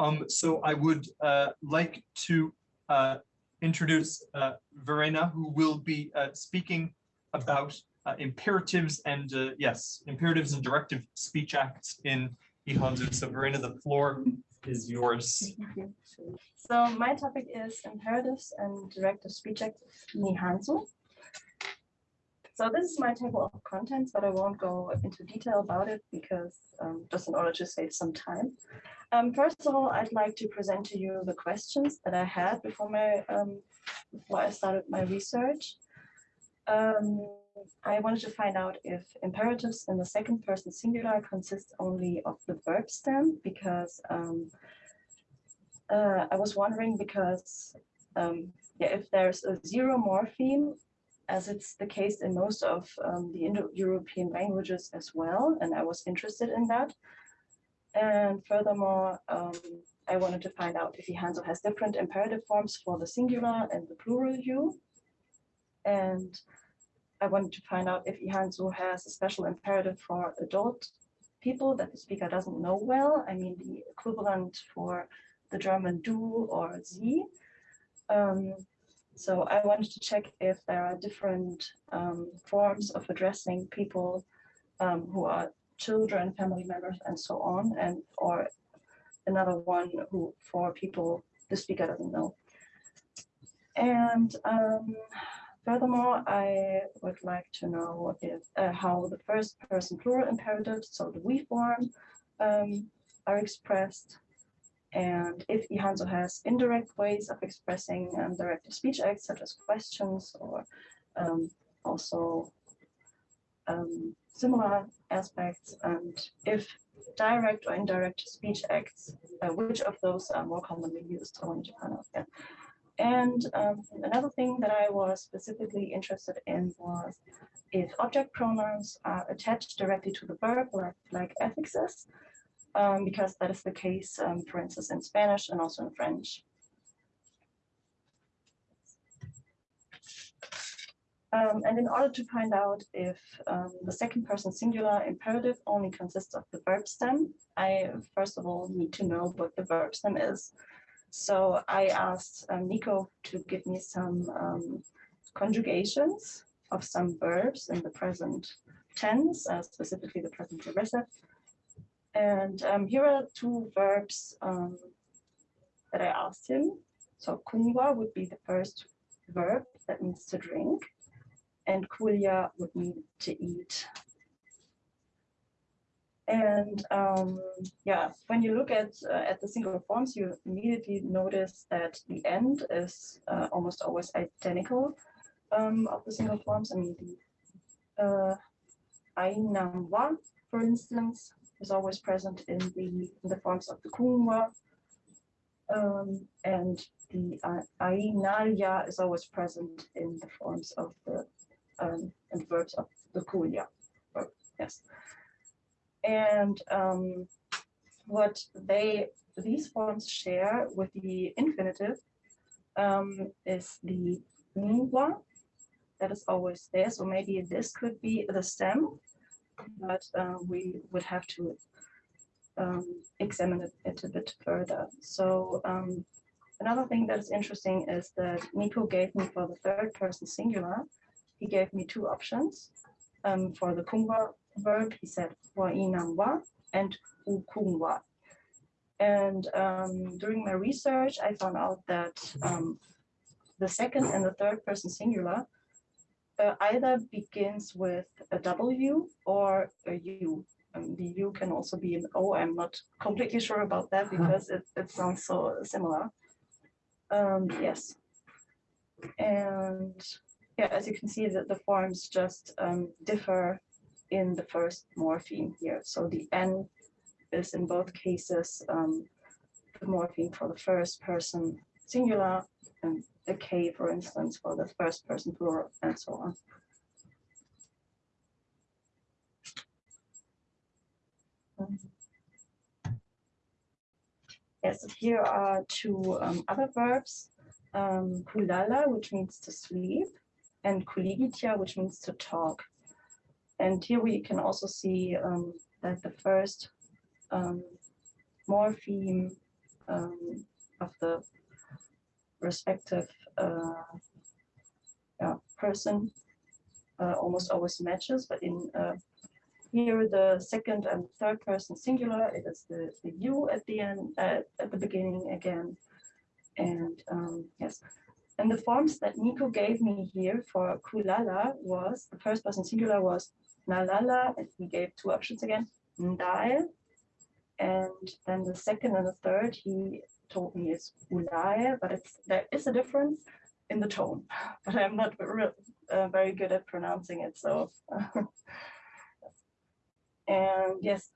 Um, so I would uh, like to uh, introduce uh, Verena, who will be uh, speaking about uh, imperatives and uh, yes, imperatives and directive speech acts in Ihanzu. So Verena, the floor is yours. So my topic is imperatives and directive speech acts Nihanzu. So this is my table of contents, but I won't go into detail about it because um, just in order to save some time. Um, first of all, I'd like to present to you the questions that I had before my um, before I started my research. Um, I wanted to find out if imperatives in the second person singular consist only of the verb stem because um, uh, I was wondering because um, yeah, if there's a zero morpheme, as it's the case in most of um, the Indo-European languages as well, and I was interested in that. And furthermore, um, I wanted to find out if Ihanzu has different imperative forms for the singular and the plural you. And I wanted to find out if Ihanzu has a special imperative for adult people that the speaker doesn't know well. I mean, the equivalent for the German du or sie. Um, so I wanted to check if there are different um, forms of addressing people um, who are children, family members, and so on, and or another one who for people the speaker doesn't know. And um, furthermore, I would like to know if uh, how the first person plural imperatives, so the we form, um, are expressed and if Ihanzu has indirect ways of expressing um, speech acts, such as questions or um, also um, similar aspects, and if direct or indirect speech acts, uh, which of those are more commonly used, I wanted to find out. And um, another thing that I was specifically interested in was if object pronouns are attached directly to the verb, like, like affixes, um, because that is the case, um, for instance, in Spanish and also in French. Um, and in order to find out if um, the second person singular imperative only consists of the verb stem, I first of all need to know what the verb stem is. So I asked um, Nico to give me some um, conjugations of some verbs in the present tense, uh, specifically the present progressive, and um, here are two verbs um, that I asked him. So kunywa would be the first verb that means to drink, and kulia would mean to eat. And um, yeah, when you look at uh, at the singular forms, you immediately notice that the end is uh, almost always identical um, of the single forms. I mean, the uh, for instance, is always present in the, in the forms of the kumwa. Um, and the uh, ainalya is always present in the forms of the um, and verbs of the kulya. Yes. And um, what they these forms share with the infinitive um, is the nwa that is always there. So maybe this could be the stem but uh, we would have to um, examine it, it, a bit further. So um, another thing that is interesting is that Nico gave me for the third person singular, he gave me two options. Um, for the kungwa verb, he said wa and ukungwa. And um, during my research, I found out that um, the second and the third person singular uh, either begins with a W or a U. Um, the U can also be an O. I'm not completely sure about that because it, it sounds so similar. Um, yes. And yeah, as you can see that the forms just um, differ in the first morpheme here. So the N is in both cases um, the morpheme for the first person singular and the K, for instance, for the first person plural, and so on. Yes, here are two um, other verbs, um, kulala, which means to sleep, and kuligitia, which means to talk. And here we can also see um, that the first um, morpheme um, of the respective uh, person uh, almost always matches, but in uh, here the second and third person singular, it is the, the you at the end, at the beginning again. And um, yes, and the forms that Nico gave me here for kulala was the first person singular was nalala, and he gave two options again, ndai. And then the second and the third he me is ulae, but it's there is a difference in the tone, but I'm not uh, very good at pronouncing it. So, and yes,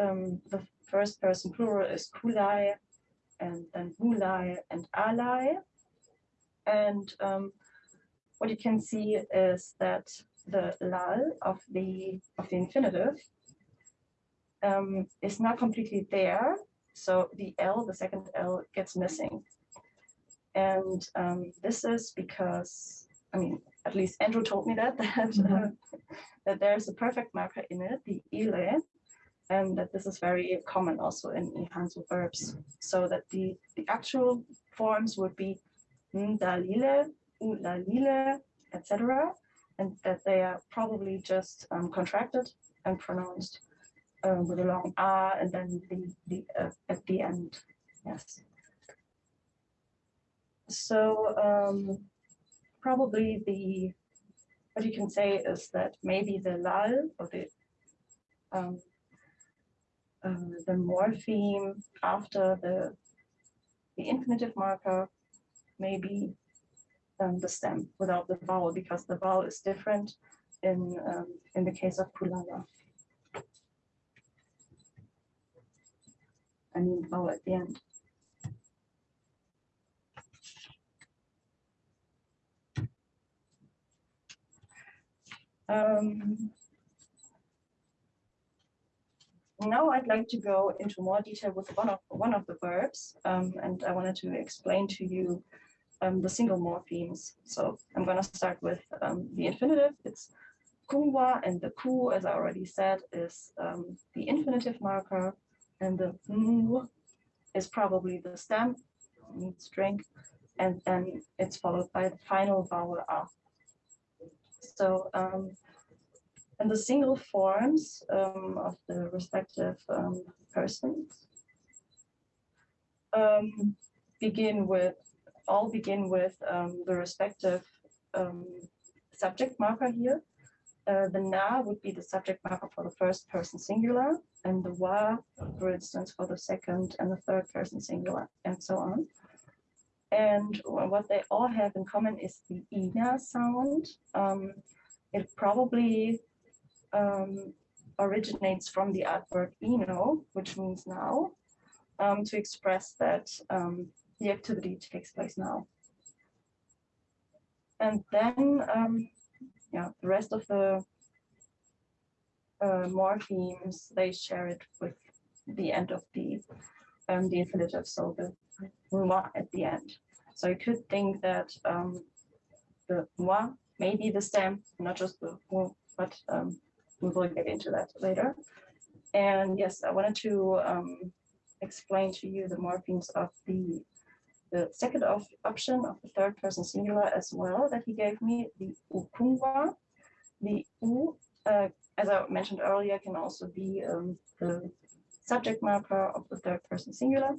um, the first person plural is kulai, and then bulai and alai. And um, what you can see is that the lal of the of the infinitive um, is not completely there. So the L, the second L gets missing. And um, this is because, I mean, at least Andrew told me that, that, uh, that there's a perfect marker in it, the ile, and that this is very common also in Ihanzu verbs. So that the, the actual forms would be ndalile, ulalile, etc. And that they are probably just um, contracted and pronounced uh, with a long R and then the, the uh, at the end. Yes. So um, probably the what you can say is that maybe the lal or the um, uh, the morpheme after the the infinitive marker maybe um, the stem without the vowel because the vowel is different in um, in the case of kulala. I mean vowel at the end. Um, now I'd like to go into more detail with one of one of the verbs, um, and I wanted to explain to you um, the single morphemes. So I'm going to start with um, the infinitive. It's kungwa, and the ku, as I already said, is um, the infinitive marker, and the mu is probably the stem, drink, and then it's followed by the final vowel a. So um, and the single forms um, of the respective um, persons um, begin with all begin with um, the respective um, subject marker here. Uh, the na would be the subject marker for the first person singular, and the wa, for instance, for the second and the third person singular, and so on. And what they all have in common is the ina sound. Um, it probably um, originates from the adverb ino, which means now, um, to express that um, the activity takes place now. And then, um, yeah, the rest of the uh, morphemes, they share it with the end of the um, the infinitive, so the moi at the end. So you could think that um, the moi may be the stem, not just the but um, we will get into that later. And yes, I wanted to um, explain to you the morphemes of the the second of option of the third person singular as well that he gave me, the ukungwa. The u, uh, as I mentioned earlier, can also be um, the subject marker of the third person singular.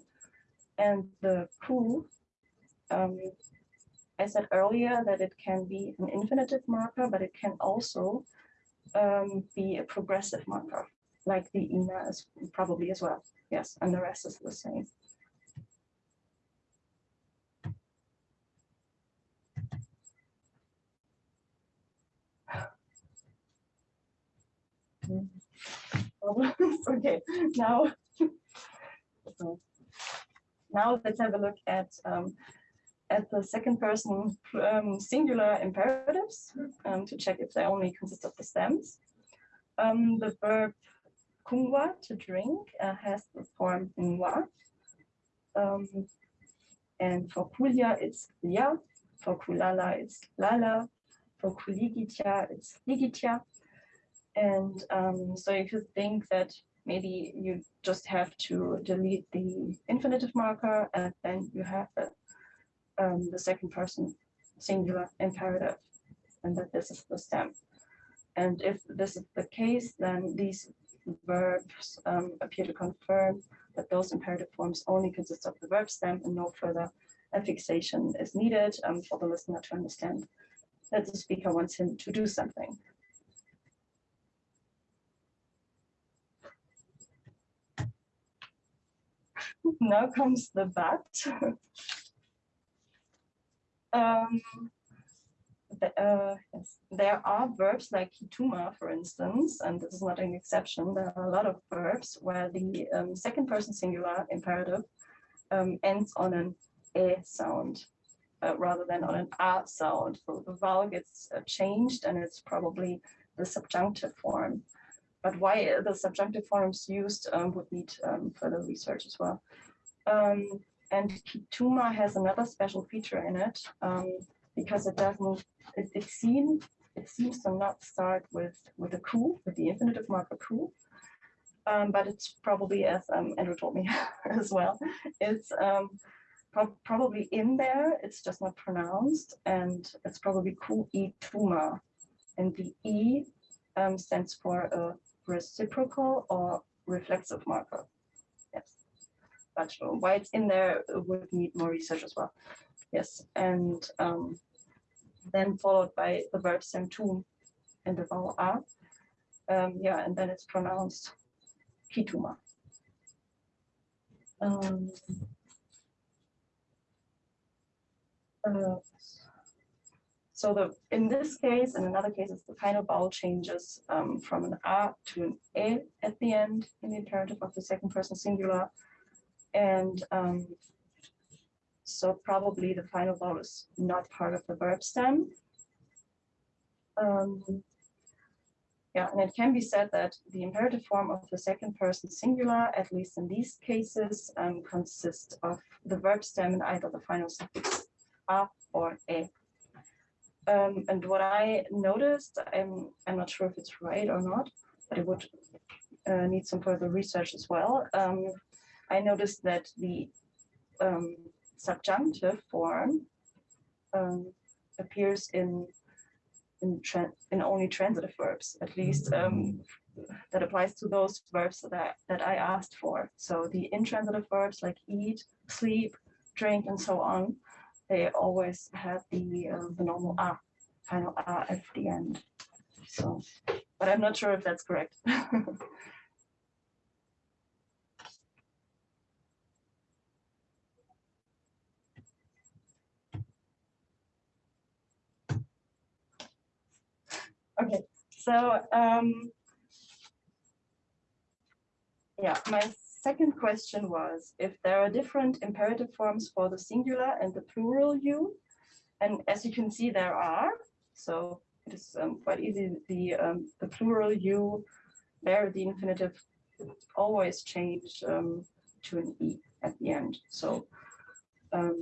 And the who, um, I said earlier that it can be an infinitive marker, but it can also um, be a progressive marker, like the INA is probably as well. Yes, and the rest is the same. okay, now, so now let's have a look at um, at the second person um, singular imperatives um, to check if they only consist of the stems. Um, the verb kungwa, to drink, uh, has the form ngwa. Um, and for kulia, it's ya. For kulala, it's lala. For kuligitya, it's ligitya. And um, so you could think that maybe you just have to delete the infinitive marker and then you have the, um, the second person singular imperative and that this is the stem. And if this is the case, then these verbs um, appear to confirm that those imperative forms only consist of the verb stem and no further affixation is needed um, for the listener to understand that the speaker wants him to do something. now comes the but. um, the, uh, yes. There are verbs like hituma, for instance, and this is not an exception. There are a lot of verbs where the um, second person singular imperative um, ends on an e sound uh, rather than on an a sound. So the vowel gets uh, changed and it's probably the subjunctive form. But why the subjunctive forms used um, would need um, further research as well. Um, and Kituma has another special feature in it um, because it doesn't, it, it seems it seems to not start with with a ku, with the infinitive marker ku. Um, but it's probably, as um, Andrew told me as well, it's um, pro probably in there, it's just not pronounced, and it's probably ku i tuma. And the e stands for a reciprocal or reflexive marker. Yes, but why it's in there would need more research as well. Yes, and um, then followed by the verb sentum and the vowel a. Um, yeah, and then it's pronounced kituma. Um, uh, so the in this case and in other cases, the final vowel changes um, from an a to an e at the end in the imperative of the second person singular. And um, so probably the final vowel is not part of the verb stem. Um, yeah, and it can be said that the imperative form of the second person singular, at least in these cases, um, consists of the verb stem in either the final suffix a or e. Um, and what I noticed, I'm, I'm not sure if it's right or not, but it would uh, need some further research as well. Um, I noticed that the um, subjunctive form um, appears in in, in only transitive verbs, at least um, that applies to those verbs that I, that I asked for. So the intransitive verbs like eat, sleep, drink, and so on, they always have the uh, the normal a, final a at the end. So, but I'm not sure if that's correct. okay, so um, yeah, my second question was if there are different imperative forms for the singular and the plural you, and as you can see, there are. So it is um, quite easy. The um, the plural you, there the infinitive always change um, to an e at the end. So um,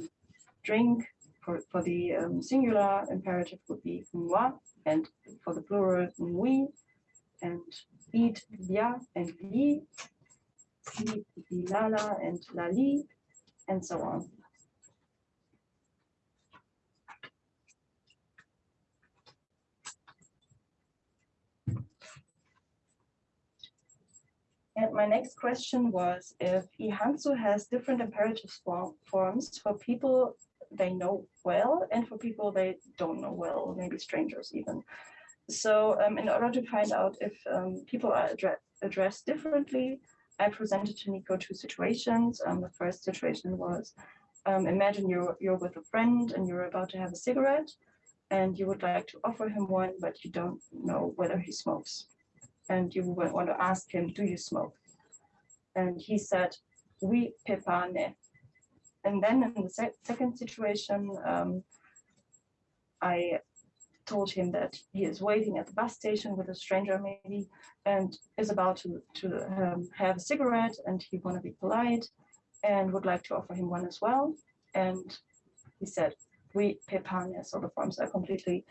drink for, for the um, singular imperative would be moi, and for the plural we, and eat ya and lala and lali, and so on. And my next question was if Ihanzu has different imperative form, forms for people they know well and for people they don't know well, maybe strangers even. So um, in order to find out if um, people are addre addressed differently, I presented to Nico two situations. Um, the first situation was, um, imagine you're, you're with a friend and you're about to have a cigarette and you would like to offer him one, but you don't know whether he smokes. And you would want to ask him, do you smoke? And he said, oui, pepane. And then in the se second situation, um, I told him that he is waiting at the bus station with a stranger maybe and is about to, to um, have a cigarette and he want to be polite and would like to offer him one as well. And he said, we pepane, so the forms are completely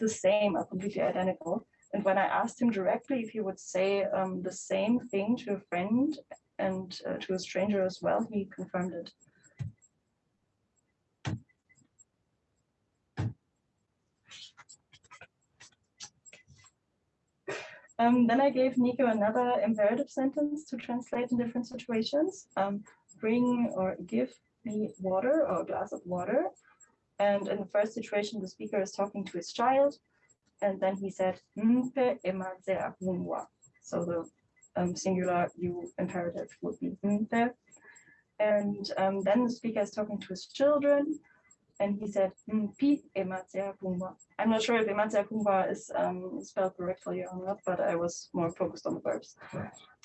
the same, are completely identical. And when I asked him directly if he would say um, the same thing to a friend and uh, to a stranger as well, he confirmed it. Um, then I gave Nico another imperative sentence to translate in different situations. Um, bring or give me water or a glass of water. And in the first situation, the speaker is talking to his child. And then he said. So the um, singular you imperative would be "mpe." And um, then the speaker is talking to his children. And he said, "Mpi ematse akumwa." I'm not sure if ematse akumwa is um, spelled correctly or not, but I was more focused on the verbs.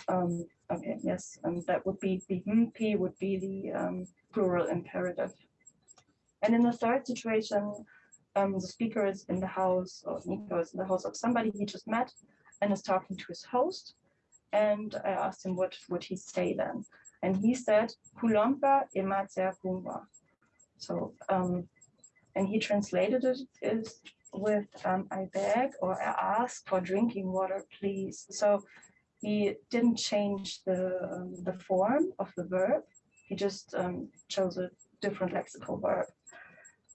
Um, okay, yes, and that would be the mp would be the um, plural imperative. And in the third situation, um, the speaker is in the house, or Nico is in the house of somebody he just met and is talking to his host. And I asked him what would he say then, and he said "Kulompa ematsea kumba." So, um, and he translated it is with um, "I beg" or "I ask for drinking water, please." So he didn't change the um, the form of the verb. He just um, chose a different lexical verb.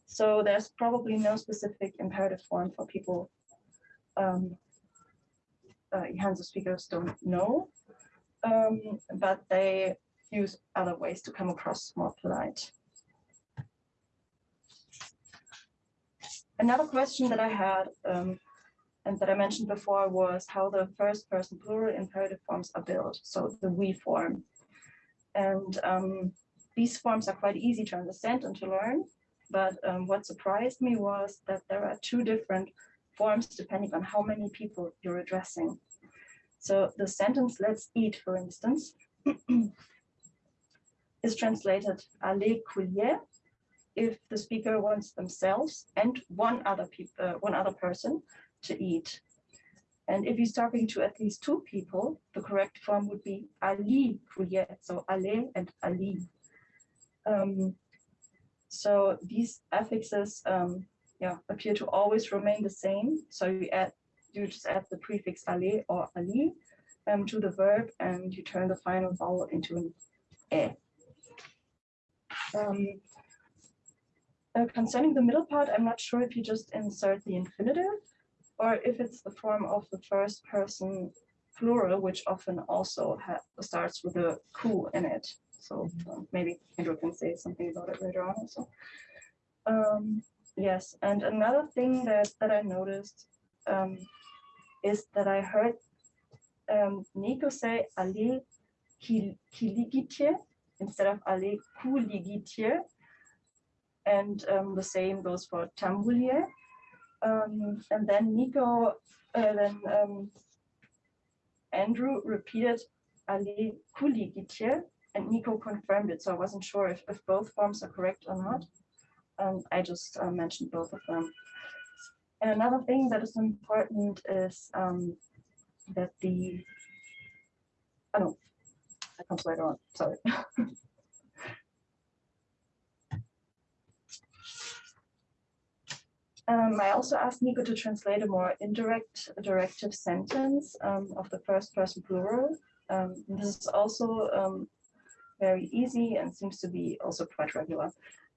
So there's probably no specific imperative form for people. Um, uh, Hansa speakers don't know, um, but they use other ways to come across more polite. Another question that I had um, and that I mentioned before was how the first person plural imperative forms are built. So the we form. And um, these forms are quite easy to understand and to learn. But um, what surprised me was that there are two different forms depending on how many people you're addressing. So the sentence let's eat, for instance, is translated aller coulier if the speaker wants themselves and one other people, uh, one other person to eat. And if he's talking to at least two people, the correct form would be Ali coulier, so aller and Ali. Um, so these affixes um, yeah, appear to always remain the same. So you add, you just add the prefix ale or ali um, to the verb and you turn the final vowel into an e. Um, uh, concerning the middle part, I'm not sure if you just insert the infinitive or if it's the form of the first person plural, which often also starts with a ku in it. So um, maybe Andrew can say something about it later on also. Um, yes, and another thing that, that I noticed um, is that I heard um, Nico say Ali kiligitje instead of Ali kuligitje. And um, the same goes for Tambulier. Um, and then Nico, uh, then um, Andrew repeated Ali kuligitje and Nico confirmed it, so I wasn't sure if, if both forms are correct or not. Um, I just uh, mentioned both of them. And another thing that is important is um, that the, oh no, that comes later on, sorry. Um, I also asked Nico to translate a more indirect directive sentence um, of the first person plural. Um, this is also um, very easy and seems to be also quite regular.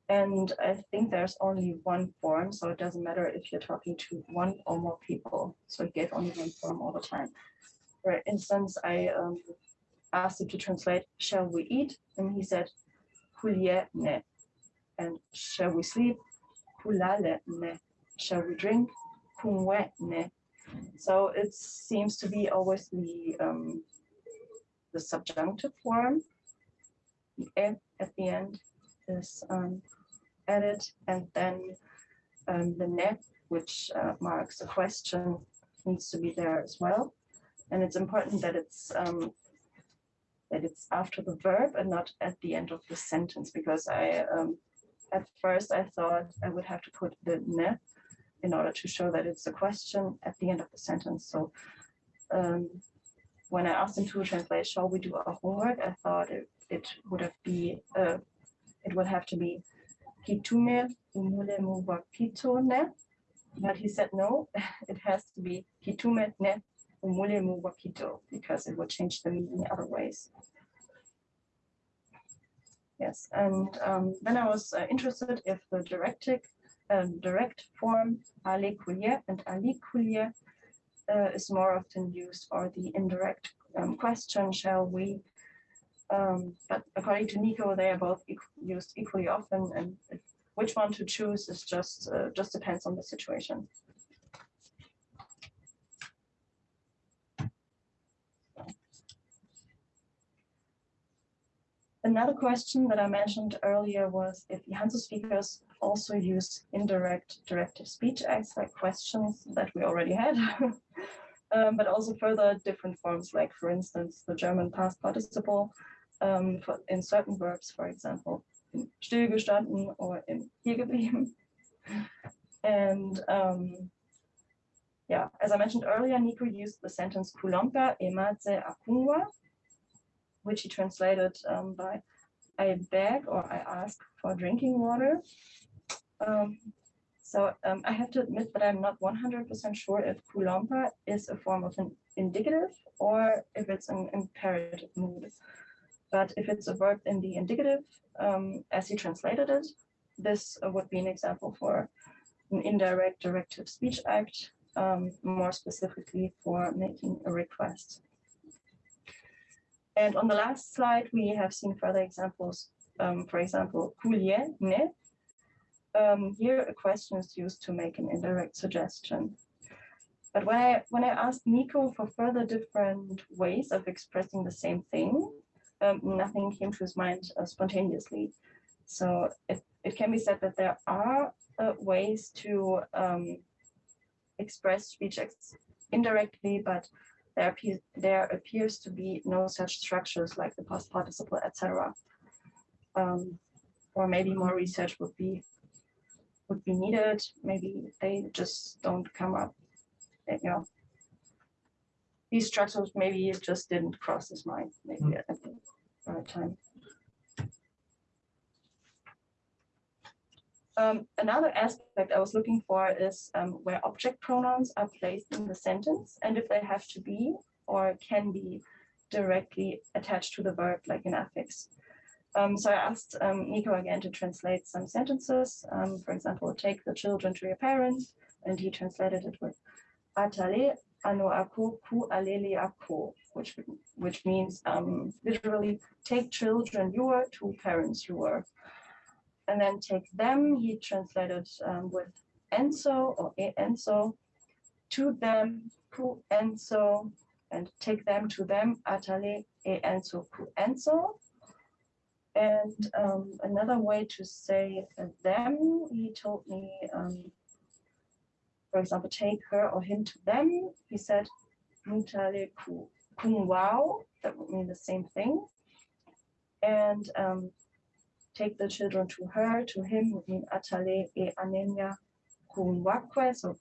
And I think there's only one form, so it doesn't matter if you're talking to one or more people. So it gave only one form all the time. For instance, I um, asked him to translate, shall we eat? And he said, "Kulie ne. And shall we sleep? Ne. Shall we drink? Ne. So it seems to be always the um, the subjunctive form if at the end is um, added and then um, the net, which uh, marks a question, needs to be there as well. And it's important that it's um, that it's after the verb and not at the end of the sentence because I um, at first I thought I would have to put the ne in order to show that it's a question at the end of the sentence. So um, when I asked him to translate, shall we do our homework? I thought it it would have be uh, it would have to be kitume but he said no, it has to be kitume ne umule mu wakito because it would change the meaning other ways. Yes, and um, then I was uh, interested if the directic, uh, direct form kulier and ali uh, is more often used or the indirect um, question, shall we? Um, but according to Nico, they are both equ- used equally often and which one to choose is just, uh, just depends on the situation. Another question that I mentioned earlier was if the speakers also use indirect directive speech acts like questions that we already had. um, but also further different forms, like for instance, the German past participle um, for, in certain verbs, for example, in stillgestanden or in hier geblieben. And um, yeah, as I mentioned earlier, Nico used the sentence kulompa ematse akungwa, which he translated um, by I beg or I ask for drinking water. Um, so um, I have to admit that I'm not 100% sure if kulompa is a form of an indicative or if it's an imperative mood. But if it's a verb in the indicative, um, as he translated it, this would be an example for an indirect directive speech act, um, more specifically for making a request. And on the last slide, we have seen further examples. Um, for example, kulie, ne. Um, here a question is used to make an indirect suggestion. But when I when I asked Nico for further different ways of expressing the same thing, um, nothing came to his mind uh, spontaneously. So it, it can be said that there are uh, ways to um, express speech acts indirectly, but there, appears, there appears to be no such structures like the past participle, etc. Um, or maybe more research would be would be needed. Maybe they just don't come up. You know, these structures maybe it just didn't cross his mind. Maybe at the right time. Um, another aspect I was looking for is um, where object pronouns are placed in the sentence and if they have to be or can be directly attached to the verb like in affix. Um, so I asked um, Nico again to translate some sentences. Um, for example, take the children to your parents, and he translated it with atale ano ako ku alele ako, which which means um, literally take children you were to parents you were and then take them, he translated um, with enso or e enso, to them, ku enso, and take them to them, atale e enso ku enso. And um, another way to say them, he told me, um, for example, take her or him to them. He said, mutale ku kun wow, that would mean the same thing. And um, take the children to her, to him, would mean atale e anenya kunwakwe. So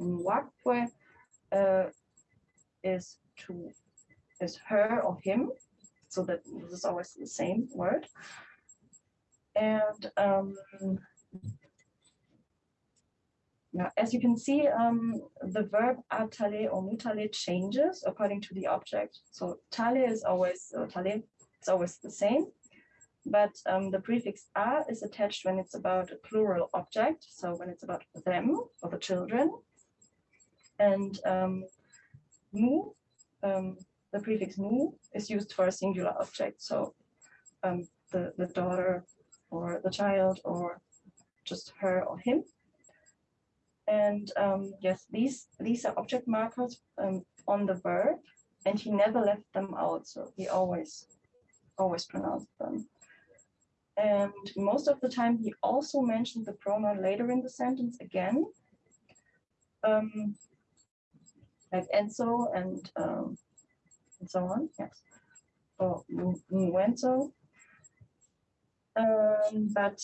kunwakwe uh, is to is her or him. So that this is always the same word. And um, now, as you can see, um, the verb atale or mutale changes according to the object. So tale is always uh, tale, it's always the same but um, the prefix a is attached when it's about a plural object, so when it's about them or the children. And um, mu, um, the prefix mu is used for a singular object, so um, the, the daughter or the child or just her or him. And um, yes, these, these are object markers um, on the verb, and he never left them out, so he always, always pronounced them. And most of the time, he also mentioned the pronoun later in the sentence again. Um, like Enzo and um, and so on, yes. Or Nuenzo. Um, but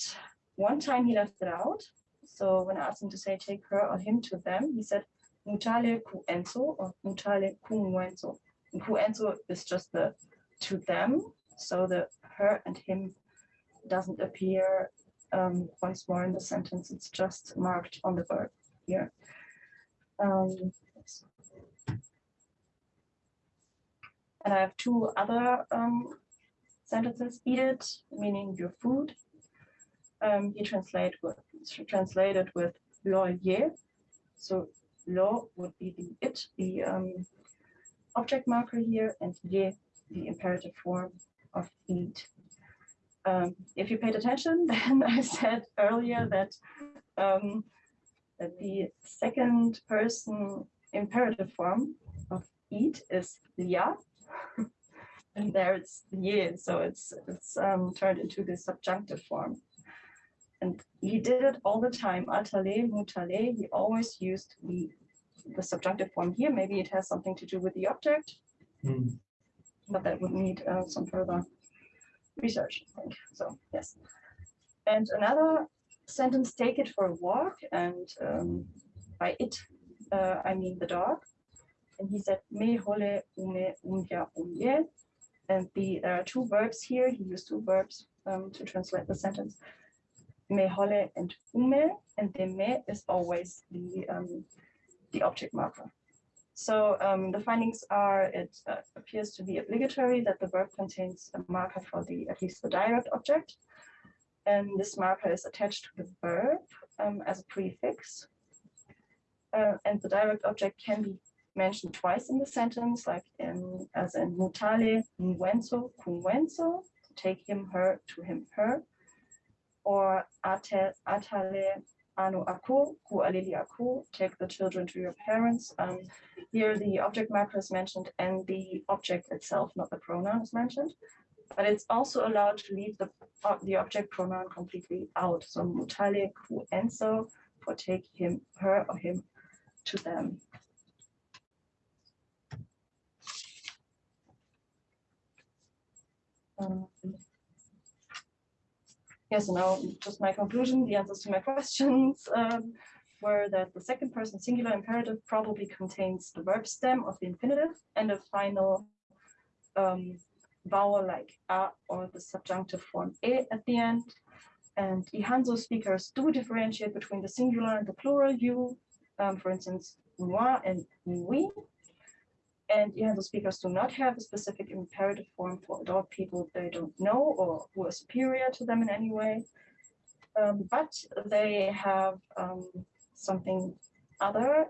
one time he left it out. So when I asked him to say take her or him to them, he said mutale ku enzo or mutale ku nuenzo. Ku enzo is just the to them. So the her and him doesn't appear um, once more in the sentence. It's just marked on the verb. here. Um, and I have two other um, sentences. Eat it, meaning your food. Um, he translate with, translated with loyer. So lo would be the it, the um, object marker here, and ye, the imperative form of eat. Um, if you paid attention, then I said earlier that um, that the second person imperative form of eat is lia, and there it's ye, so it's it's um, turned into the subjunctive form. And he did it all the time. Atale, mutale, he always used the the subjunctive form here. Maybe it has something to do with the object, Hmm. but that would need uh, some further research, I think. So, yes. And another sentence, take it for a walk. And um, by it, uh, I mean the dog. And he said, me hole ume umya umye. And the, there are two verbs here. He used two verbs um, to translate the sentence. Me hole and ume. And the me is always the, um, the object marker. So um, the findings are, it uh, appears to be obligatory that the verb contains a marker for the, at least the direct object. And this marker is attached to the verb um, as a prefix. Uh, and the direct object can be mentioned twice in the sentence, like in, as in mutale, nuenso, cunwenso, take him, her, to him, her. Or atale, anu aku, ku alili aku, take the children to your parents. Um, here the object marker is mentioned and the object itself, not the pronoun is mentioned. But it's also allowed to leave the, uh, the object pronoun completely out. So mutale, ku enso, for take him, her or him to them. Um, Yes, and now just my conclusion, the answers to my questions um, were that the second person singular imperative probably contains the verb stem of the infinitive and a final um, vowel like a or the subjunctive form e at the end. And Ihanzu speakers do differentiate between the singular and the plural you, um, for instance, moi and we. And Ihanzu speakers do not have a specific imperative form for adult people they don't know or who are superior to them in any way. Um, but they have um, something other.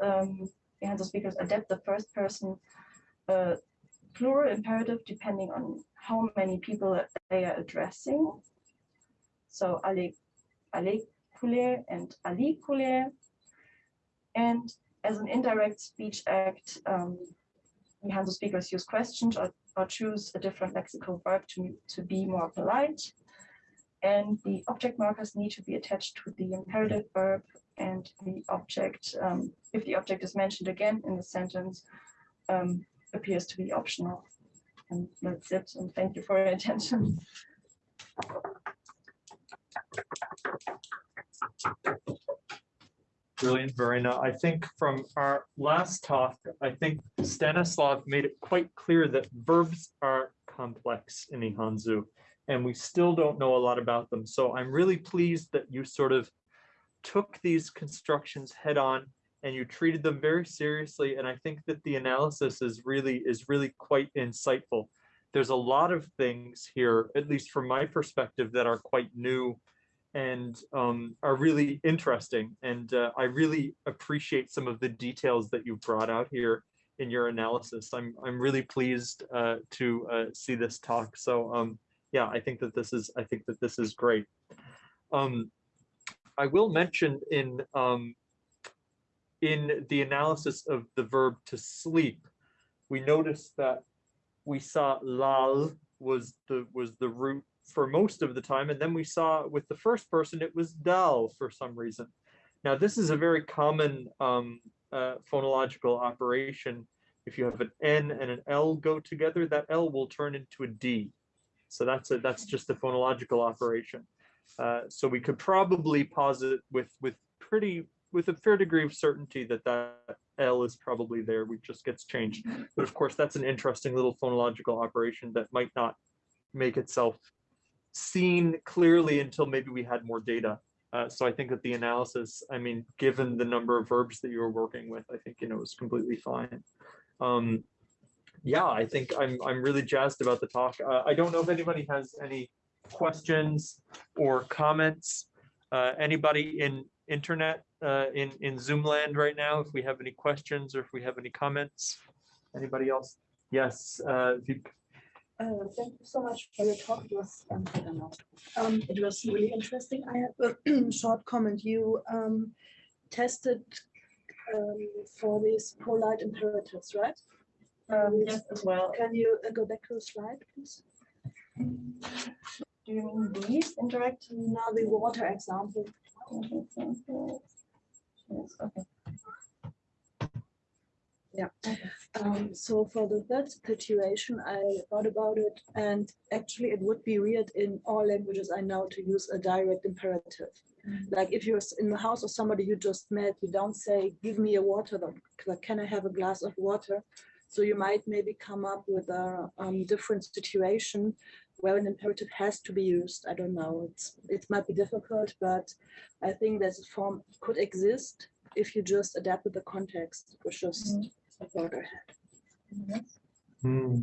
Um, Ihanzu speakers adapt the first person uh, plural imperative depending on how many people they are addressing. So ale, kule and ali kule. And as an indirect speech act, um, Hanzo speakers use questions or, or choose a different lexical verb to, to be more polite. And the object markers need to be attached to the imperative verb and the object, um, if the object is mentioned again in the sentence, um, appears to be optional. And that's it. And thank you for your attention. Brilliant, Verena. I think from our last talk, I think Stanislav made it quite clear that verbs are complex in Ihanzu, and we still don't know a lot about them. So I'm really pleased that you sort of took these constructions head on and you treated them very seriously. And I think that the analysis is really is really quite insightful. There's a lot of things here, at least from my perspective, that are quite new and um, are really interesting. And uh, I really appreciate some of the details that you brought out here in your analysis. I'm I'm really pleased uh, to uh, see this talk. So um, yeah, I think that this is I think that this is great. Um, I will mention in um, in the analysis of the verb to sleep, we noticed that we saw lal was the was the root for most of the time. And then we saw with the first person, it was dal for some reason. Now, this is a very common um, uh, phonological operation. If you have an N and an L go together, that L will turn into a D. So that's a, that's just a phonological operation. Uh, so we could probably posit with with pretty with a fair degree of certainty that that L is probably there. We just gets changed. But of course, that's an interesting little phonological operation that might not make itself seen clearly until maybe we had more data. Uh, so I think that the analysis, I mean, given the number of verbs that you were working with, I think, you know, it's completely fine. Um, yeah, I think I'm, I'm really jazzed about the talk. Uh, I don't know if anybody has any questions or comments. Uh, anybody in internet, uh, in, in Zoom land right now, if we have any questions or if we have any comments? Anybody else? Yes, uh, Uh, Thank you so much for your talk. It was, um, I don't know, um, it was really interesting. I have a short comment. You um, tested um, for these polite imperatives, right? Um, yes, as well. Can you uh, go back to the slide, please? Do you mean these indirect? Now the water example. Yes, okay. Um, so for the third situation, I thought about it and actually it would be weird in all languages I know to use a direct imperative. Like if you're in the house of somebody you just met, you don't say, give me a water, but like, can I have a glass of water? So you might maybe come up with a um, different situation where an imperative has to be used. I don't know. It's it might be difficult, but I think that form could exist if you just adapted the context, which is Mhm. Hmm.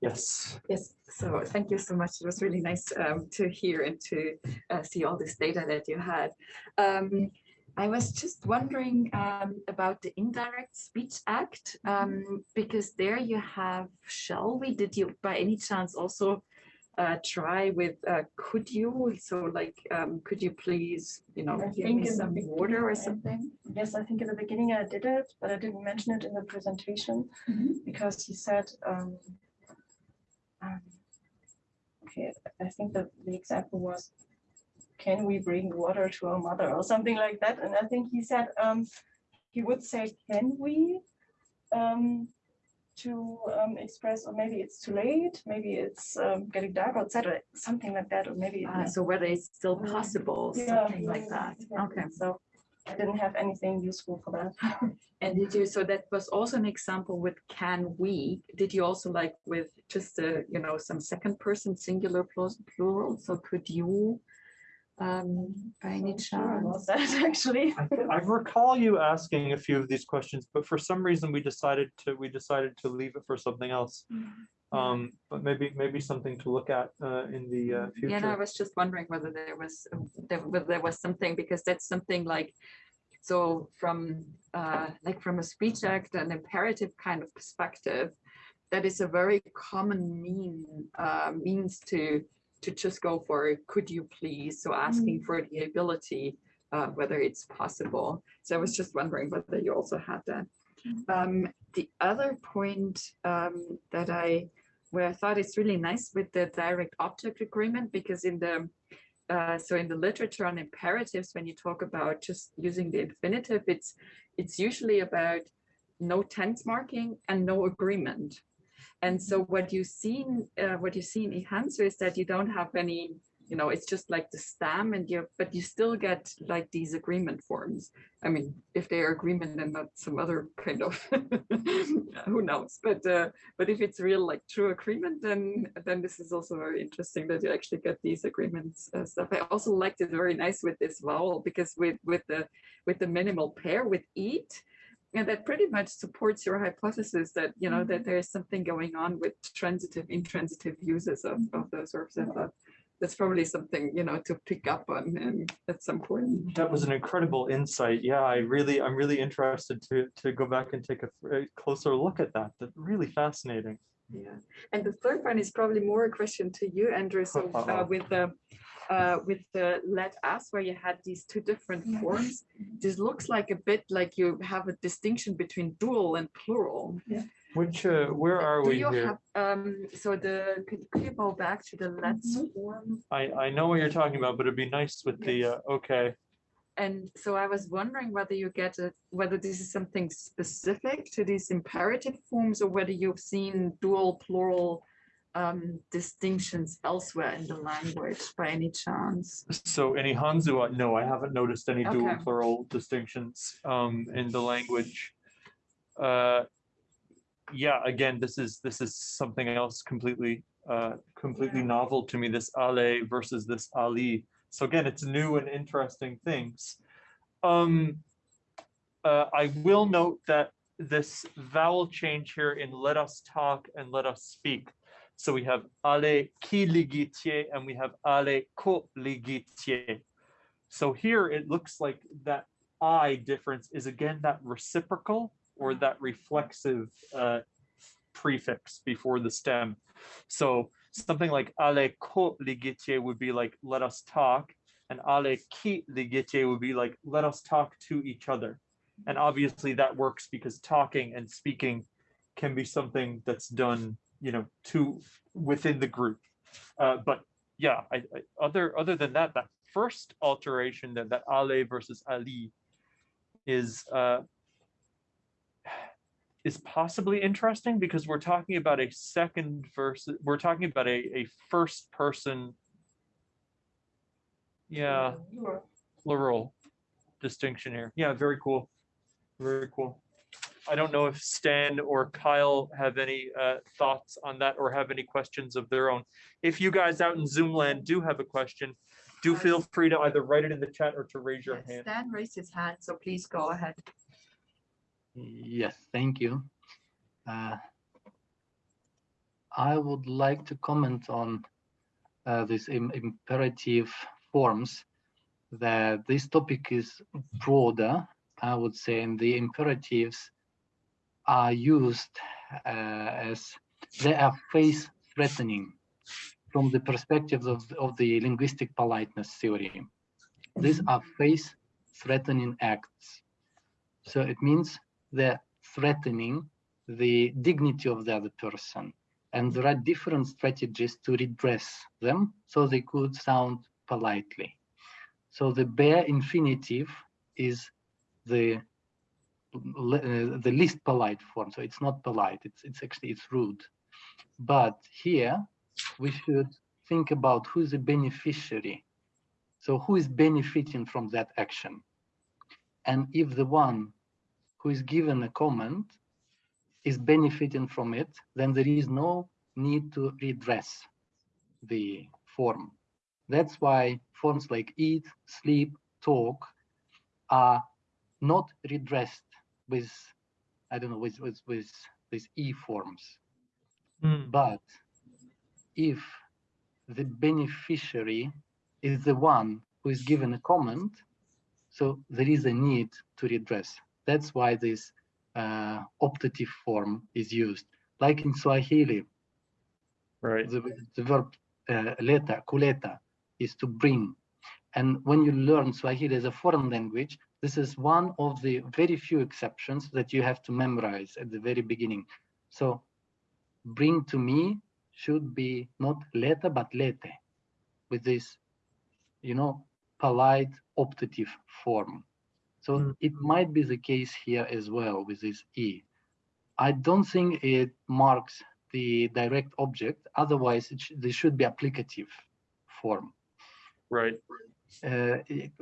Yes, Yes, so thank you so much. It was really nice um, to hear and to uh, see all this data that you had. Um, I was just wondering um, about the Indirect Speech Act, um, because there you have shall we, did you by any chance also uh, try with uh, could you? So like, um, could you please, you know, I give me some water or something? Yes, I think in the beginning I did it, but I didn't mention it in the presentation Mhm. because he said, um, um, okay, I think that the example was, can we bring water to our mother or something like that? And I think he said, um, he would say, can we? To um, express, or maybe it's too late, maybe it's um, getting dark outside, or something like that, or maybe. Uh, So whether it's still Mm. possible, Yeah, something like that. Okay. So I didn't have anything useful for that. And did you, so that was also an example with can we, did you also like with just a, you know, some second person singular plus plural, so could you? Um, by any So sure about chance? That actually. I I recall you asking a few of these questions, but for some reason we decided to, we decided to leave it for something else. Um, but maybe, maybe something to look at uh, in the uh, Yeah, no, I was just wondering whether there was, there, whether there was something, because that's something like, so from, uh, like from a speech act, an imperative kind of perspective, that is a very common mean, uh, means to, to just go for, could you please? So asking for the ability, uh, whether it's possible. So I was just wondering whether you also had that. Um, the other point, um, that I, where I thought it's really nice with the direct object agreement, because in the, uh, so in the literature on imperatives, when you talk about just using the infinitive, it's, it's usually about no tense marking and no agreement. And so what you see, in, uh, what you see in Ihanzu is that you don't have any, you know, it's just like the stem and you, but you still get like these agreement forms. I mean, if they are agreement and not some other kind of, who knows, but, uh, but if it's real like true agreement, then, then this is also very interesting that you actually get these agreements uh, stuff. I also liked it very nice with this vowel because with, with the, with the minimal pair with eat, and that pretty much supports your hypothesis that, you know, that there is something going on with transitive, intransitive uses of, of those verbs. I thought that's probably something, you know, to pick up on and at some point. That was an incredible insight. Yeah, I really, I'm really interested to, to go back and take a f- a closer look at that. That's really fascinating. Yeah, and the third one is probably more a question to you, Andrew. So uh, with the uh, with the let us, where you had these two different forms, this looks like a bit like you have a distinction between dual and plural. yeah. Which, uh, where are Do we you here? have, um, so the, could could you go back to the let's Mhm. form? I, I know what you're talking about, but it'd be nice with the, uh, okay. And so I was wondering whether you get it, whether this is something specific to these imperative forms or whether you've seen dual plural um, distinctions elsewhere in the language by any chance. So in Ihanzu, no, I haven't noticed any dual Okay. plural distinctions, um, in the language. Uh, yeah, again, this is, this is something else completely, uh, completely novel to me, this Ale versus this Ali. So again, it's new and interesting things. Um, uh, I will note that this vowel change here in let us talk and let us speak. So we have ale qui ligitier and we have ale co ligitier. So here it looks like that I difference is again that reciprocal or that reflexive uh, prefix before the stem. So something like ale co ligitier would be like let us talk and ale qui ligitier would be like let us talk to each other. And obviously that works because talking and speaking can be something that's done, you know, to within the group. Uh, but yeah, I, I, other other than that, that first alteration that that Ale versus Ali is uh, is possibly interesting because we're talking about a second versus we're talking about a, a first person. Yeah, plural distinction here. Yeah, very cool. Very cool. I don't know if Stan or Kyle have any uh, thoughts on that or have any questions of their own. If you guys out in Zoom land do have a question, do feel free to either write it in the chat or to raise your Yes, hand. Stan raised his hand, so please go ahead. Yes, thank you. Uh, I would like to comment on uh, these im- imperative forms that this topic is broader, I would say, and the imperatives are used uh, as they are face threatening from the perspective of, of the linguistic politeness theory. These are face threatening acts. So it means they're threatening the dignity of the other person. And there are different strategies to redress them so they could sound politely. So the bare infinitive is the Uh, the least polite form. So it's not polite. It's it's actually it's rude. But here we should think about who's the beneficiary. So who is benefiting from that action? And if the one who is given a comment is benefiting from it, then there is no need to redress the form. That's why forms like eat, sleep, talk are not redressed with, I don't know, with, with, with, with e forms. Hmm, But if the beneficiary is the one who is given a comment, so there is a need to redress. That's why this uh, optative form is used. Like in Swahili, Right. the, the verb uh, leta, kuleta, is to bring. And when you learn Swahili as a foreign language, this is one of the very few exceptions that you have to memorize at the very beginning. So bring to me should be not leta, but lete, with this, you know, polite optative form. So Mm. it might be the case here as well with this E. I don't think it marks the direct object. Otherwise, it sh- there should be applicative form. Right. Uh, it-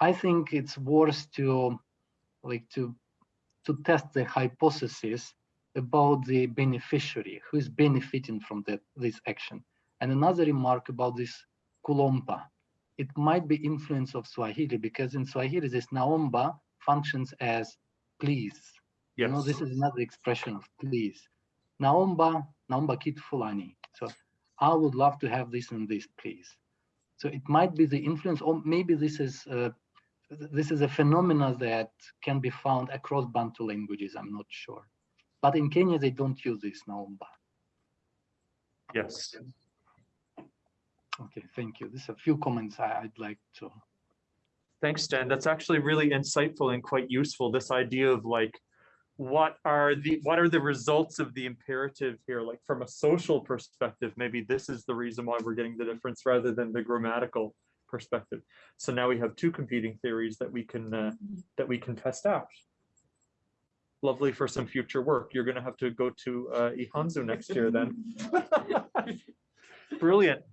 I think it's worth to like to to test the hypothesis about the beneficiary who is benefiting from that this action. And another remark about this kulompa, it might be influence of Swahili because in Swahili this naomba functions as please. Yes. You know, this is another expression of please. Naomba, naomba kitu fulani. So I would love to have this and this, please. So it might be the influence, or maybe this is uh, this is a phenomena that can be found across Bantu languages. I'm not sure, but in Kenya they don't use this naomba. Yes. Okay, thank you. There's a few comments I, I'd like to. Thanks, Stan. That's actually really insightful and quite useful. This idea of like, what are the what are the results of the imperative here? Like from a social perspective, maybe this is the reason why we're getting the difference rather than the grammatical perspective. So now we have two competing theories that we can uh, that we can test out. Lovely for some future work. You're going to have to go to uh, Ihanzu next year then. Brilliant.